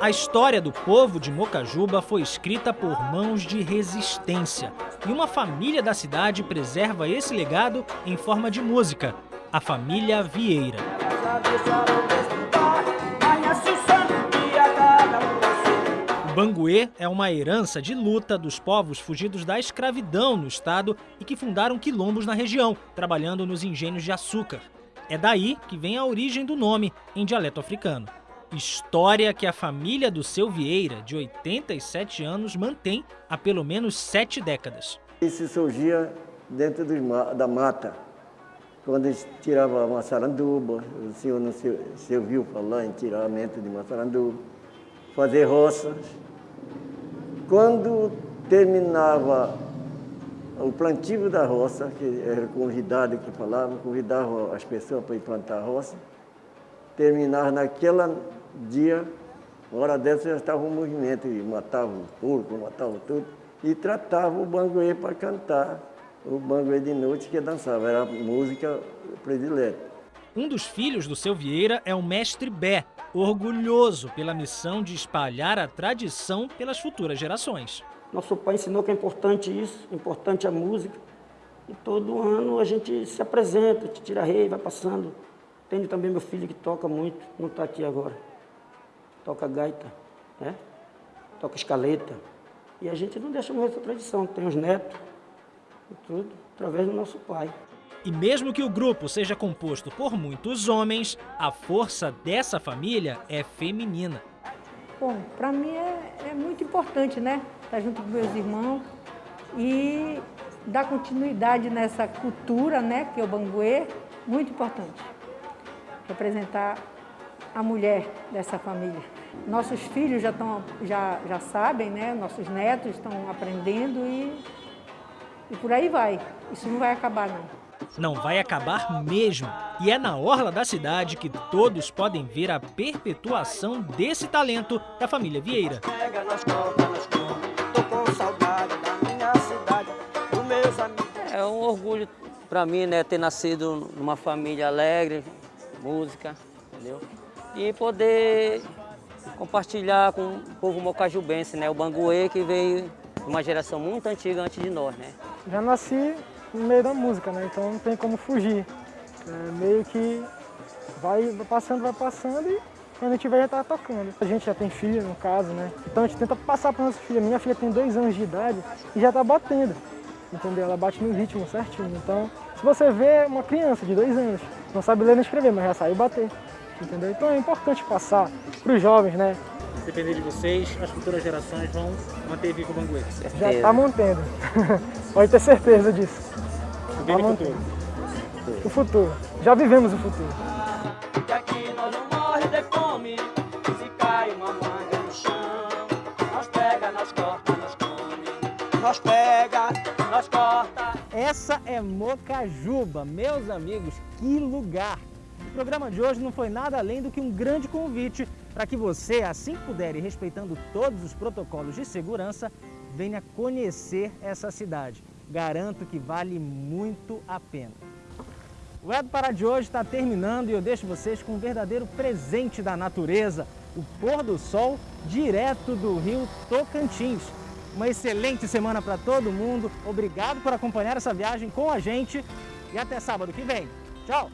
A história do povo de Mocajuba foi escrita por mãos de resistência. E uma família da cidade preserva esse legado em forma de música, a família Vieira. O banguê é uma herança de luta dos povos fugidos da escravidão no estado e que fundaram quilombos na região, trabalhando nos engenhos de açúcar. É daí que vem a origem do nome, em dialeto africano. História que a família do seu Vieira, de 87 anos, mantém há pelo menos sete décadas. Isso surgia dentro da mata, quando eles tiravam a maçaranduba, o senhor não se, se ouviu falar em tiramento de maçaranduba, fazer roças. Quando terminava o plantio da roça, que era convidado que falava, convidava as pessoas para ir plantar a roça, terminava naquela dia, hora dessa já estava um movimento, e matava o porco, matava tudo, e tratava o banguê para cantar, o banguê de noite que dançava, era a música predileta. Um dos filhos do seu Vieira é o mestre Bé, orgulhoso pela missão de espalhar a tradição pelas futuras gerações. Nosso pai ensinou que é importante isso, importante a música. E todo ano a gente se apresenta, te tira rei, vai passando. Tenho também meu filho que toca muito, não está aqui agora toca gaita, né? toca escaleta. E a gente não deixa morrer essa tradição, tem os netos, e tudo, através do nosso pai. E mesmo que o grupo seja composto por muitos homens, a força dessa família é feminina. Bom, para mim é, é, muito importante, né? Estar junto com meus irmãos e dar continuidade nessa cultura, né? Que é o banguê, muito importante. Representar a mulher dessa família. Nossos filhos já, estão, já, já sabem, né? nossos netos estão aprendendo e, e por aí vai. Isso não vai acabar, não. Não vai acabar mesmo. E é na orla da cidade que todos podem ver a perpetuação desse talento da família Vieira. É um orgulho para mim, né, ter nascido numa família alegre, música, entendeu? E poder compartilhar com o povo mocajubense, né? O banguê que veio de uma geração muito antiga antes de nós, né? Já nasci no meio da música, né? Então não tem como fugir. É meio que vai passando, vai passando e quando a gente vai já tá tocando. A gente já tem filho, no caso, né? Então a gente tenta passar para nossa filha. Minha filha tem dois anos de idade e já tá batendo, entendeu? Ela bate no ritmo certinho. Então, se você vê uma criança de dois anos, não sabe ler nem escrever, mas já saiu bater entendeu? Então é importante passar para os jovens, né? Depender de vocês, as futuras gerações vão manter vivo o Banguê. Já está mantendo. Pode ter certeza disso. O tá futuro. O futuro. Já vivemos o futuro. Aqui nós não morre de fome, se cai uma manga no chão, nós pega, nós corta, nós come, nós pega, nós corta. Essa é Mocajuba, meus amigos, que lugar! O programa de hoje não foi nada além do que um grande convite para que você, assim que puder e respeitando todos os protocolos de segurança, venha conhecer essa cidade. Garanto que vale muito a pena. O Edo Pará de hoje está terminando e eu deixo vocês com um verdadeiro presente da natureza, o pôr do sol direto do rio Tocantins. Uma excelente semana para todo mundo, obrigado por acompanhar essa viagem com a gente e até sábado que vem. Tchau!